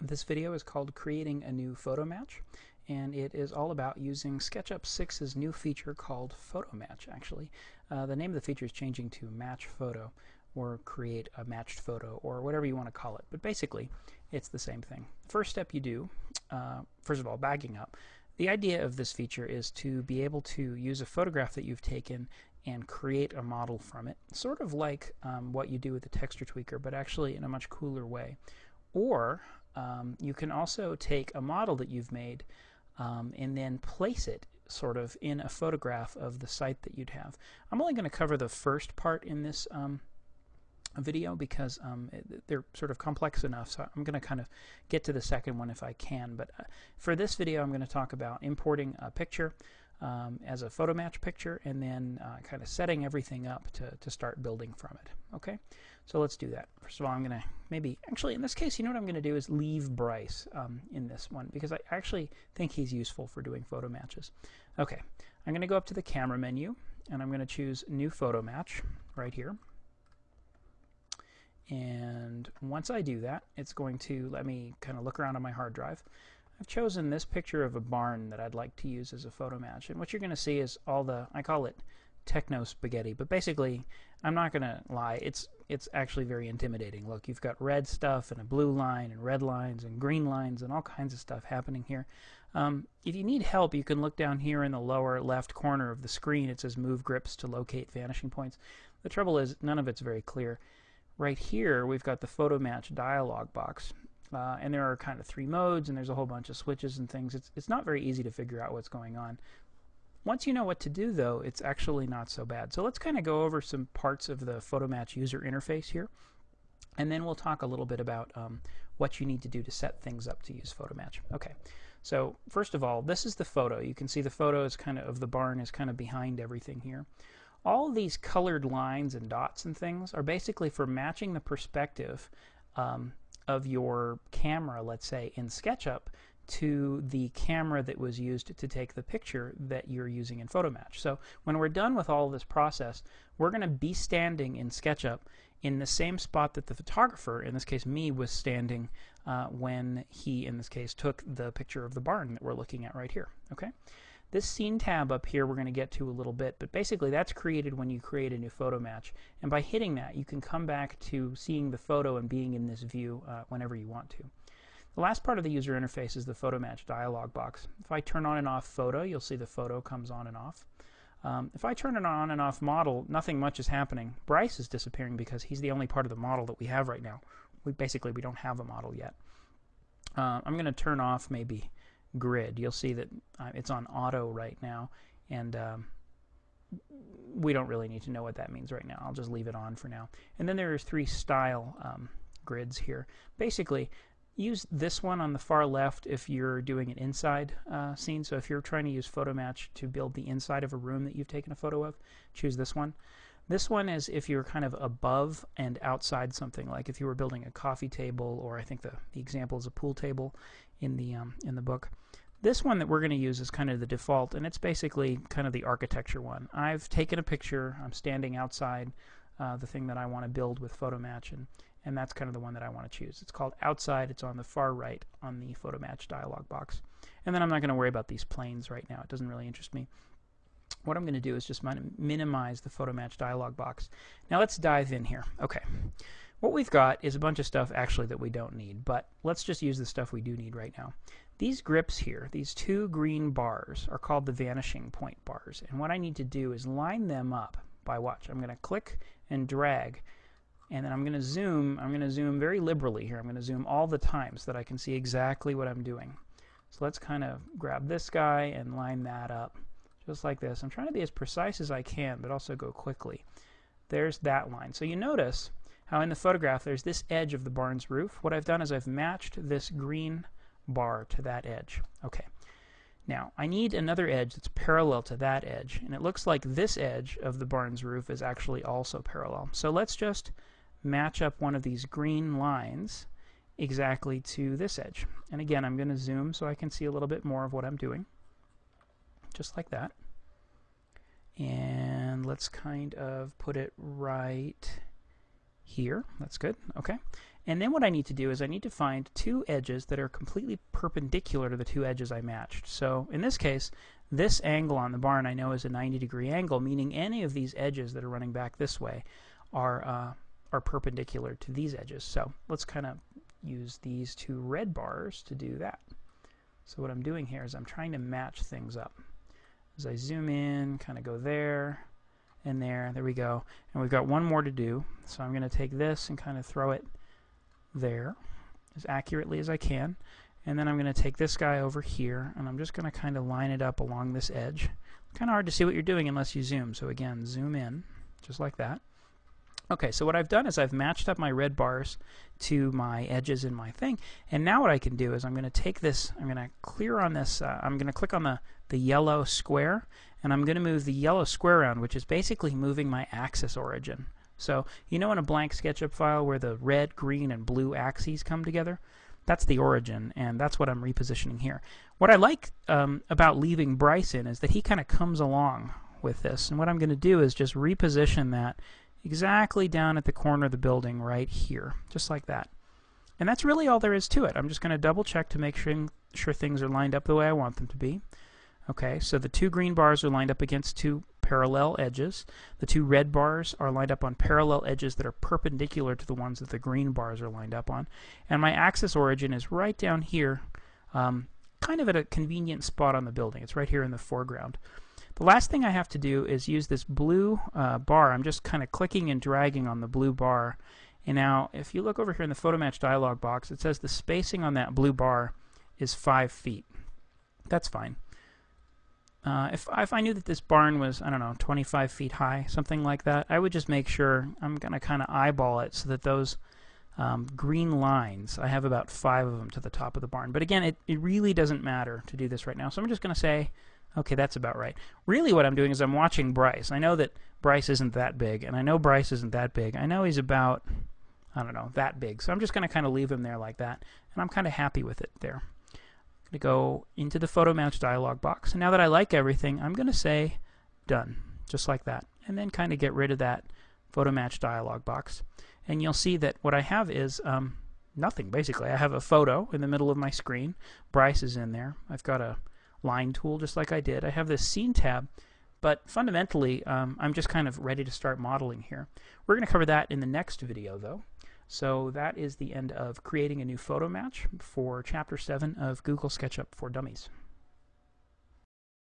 This video is called Creating a New Photo Match, and it is all about using SketchUp 6's new feature called Photo Match, actually. Uh, the name of the feature is changing to Match Photo, or Create a Matched Photo, or whatever you want to call it. But basically, it's the same thing. First step you do, uh, first of all, backing up, the idea of this feature is to be able to use a photograph that you've taken and create a model from it, sort of like um, what you do with the texture tweaker, but actually in a much cooler way. Or um, you can also take a model that you've made um, and then place it sort of in a photograph of the site that you'd have. I'm only going to cover the first part in this um, video because um, it, they're sort of complex enough so I'm going to kind of get to the second one if I can but uh, for this video I'm going to talk about importing a picture um, as a photo match picture and then uh, kind of setting everything up to, to start building from it. Okay, so let's do that. First of all, I'm going to maybe, actually in this case, you know what I'm going to do is leave Bryce um, in this one because I actually think he's useful for doing photo matches. Okay, I'm going to go up to the camera menu and I'm going to choose new photo match right here. And once I do that, it's going to let me kind of look around on my hard drive. I've chosen this picture of a barn that I'd like to use as a photo match. And what you're going to see is all the, I call it techno spaghetti, but basically, I'm not going to lie, it's it's actually very intimidating. Look, you've got red stuff and a blue line and red lines and green lines and all kinds of stuff happening here. Um, if you need help, you can look down here in the lower left corner of the screen. It says Move Grips to locate vanishing points. The trouble is, none of it's very clear. Right here, we've got the Photo Match dialog box. Uh, and there are kind of three modes, and there's a whole bunch of switches and things. It's, it's not very easy to figure out what's going on. Once you know what to do, though, it's actually not so bad. So let's kind of go over some parts of the PhotoMatch user interface here. And then we'll talk a little bit about um, what you need to do to set things up to use PhotoMatch. Okay, so first of all, this is the photo. You can see the photo is kind of, of the barn is kind of behind everything here. All these colored lines and dots and things are basically for matching the perspective um, of your camera, let's say, in SketchUp to the camera that was used to take the picture that you're using in PhotoMatch. So when we're done with all this process, we're going to be standing in SketchUp in the same spot that the photographer, in this case me, was standing uh, when he, in this case, took the picture of the barn that we're looking at right here. Okay. This scene tab up here we're going to get to a little bit, but basically that's created when you create a new photo match. And by hitting that, you can come back to seeing the photo and being in this view uh, whenever you want to. The last part of the user interface is the photo match dialog box. If I turn on and off photo, you'll see the photo comes on and off. Um, if I turn it on and off model, nothing much is happening. Bryce is disappearing because he's the only part of the model that we have right now. We basically we don't have a model yet. Uh, I'm going to turn off maybe grid. You'll see that uh, it's on auto right now, and um, we don't really need to know what that means right now. I'll just leave it on for now. And then there's three style um, grids here. Basically, use this one on the far left if you're doing an inside uh, scene. So if you're trying to use PhotoMatch to build the inside of a room that you've taken a photo of, choose this one. This one is if you're kind of above and outside something, like if you were building a coffee table, or I think the, the example is a pool table in the um, in the book. This one that we're going to use is kind of the default, and it's basically kind of the architecture one. I've taken a picture. I'm standing outside uh, the thing that I want to build with PhotoMatch, and, and that's kind of the one that I want to choose. It's called Outside. It's on the far right on the PhotoMatch dialog box. And then I'm not going to worry about these planes right now. It doesn't really interest me. What I'm going to do is just minimize the Photo Match dialog box. Now let's dive in here. Okay. What we've got is a bunch of stuff actually that we don't need, but let's just use the stuff we do need right now. These grips here, these two green bars, are called the vanishing point bars. And what I need to do is line them up by watch. I'm going to click and drag, and then I'm going to zoom. I'm going to zoom very liberally here. I'm going to zoom all the time so that I can see exactly what I'm doing. So let's kind of grab this guy and line that up just like this. I'm trying to be as precise as I can, but also go quickly. There's that line. So you notice how in the photograph there's this edge of the barn's roof. What I've done is I've matched this green bar to that edge. Okay. Now, I need another edge that's parallel to that edge, and it looks like this edge of the barn's roof is actually also parallel. So let's just match up one of these green lines exactly to this edge. And again, I'm going to zoom so I can see a little bit more of what I'm doing. Just like that. And let's kind of put it right here. That's good. Okay. And then what I need to do is I need to find two edges that are completely perpendicular to the two edges I matched. So in this case, this angle on the barn I know is a 90 degree angle, meaning any of these edges that are running back this way are, uh, are perpendicular to these edges. So let's kind of use these two red bars to do that. So what I'm doing here is I'm trying to match things up. As I zoom in, kind of go there, and there. There we go. And we've got one more to do. So I'm going to take this and kind of throw it there as accurately as I can. And then I'm going to take this guy over here, and I'm just going to kind of line it up along this edge. Kind of hard to see what you're doing unless you zoom. So again, zoom in, just like that. Okay, so what I've done is I've matched up my red bars to my edges in my thing. And now what I can do is I'm going to take this, I'm going to clear on this, uh, I'm going to click on the, the yellow square, and I'm going to move the yellow square around, which is basically moving my axis origin. So you know in a blank SketchUp file where the red, green, and blue axes come together? That's the origin, and that's what I'm repositioning here. What I like um, about leaving Bryce in is that he kind of comes along with this. And what I'm going to do is just reposition that exactly down at the corner of the building right here, just like that. And that's really all there is to it. I'm just going to double check to make sure, sure things are lined up the way I want them to be. Okay, so the two green bars are lined up against two parallel edges. The two red bars are lined up on parallel edges that are perpendicular to the ones that the green bars are lined up on. And my axis origin is right down here, um, kind of at a convenient spot on the building. It's right here in the foreground. The last thing I have to do is use this blue uh, bar. I'm just kind of clicking and dragging on the blue bar. And now, if you look over here in the photo match dialog box, it says the spacing on that blue bar is 5 feet. That's fine. Uh, if, if I knew that this barn was, I don't know, 25 feet high, something like that, I would just make sure I'm going to kind of eyeball it so that those um, green lines, I have about five of them to the top of the barn. But again, it, it really doesn't matter to do this right now. So I'm just going to say Okay, that's about right. Really what I'm doing is I'm watching Bryce. I know that Bryce isn't that big, and I know Bryce isn't that big. I know he's about, I don't know, that big. So I'm just going to kind of leave him there like that, and I'm kind of happy with it there. I'm going to go into the photo match dialog box, and now that I like everything, I'm going to say done, just like that, and then kind of get rid of that photo match dialog box. And you'll see that what I have is um, nothing, basically. I have a photo in the middle of my screen. Bryce is in there. I've got a line tool just like I did. I have this scene tab, but fundamentally um, I'm just kind of ready to start modeling here. We're going to cover that in the next video though. So that is the end of creating a new photo match for Chapter 7 of Google SketchUp for Dummies.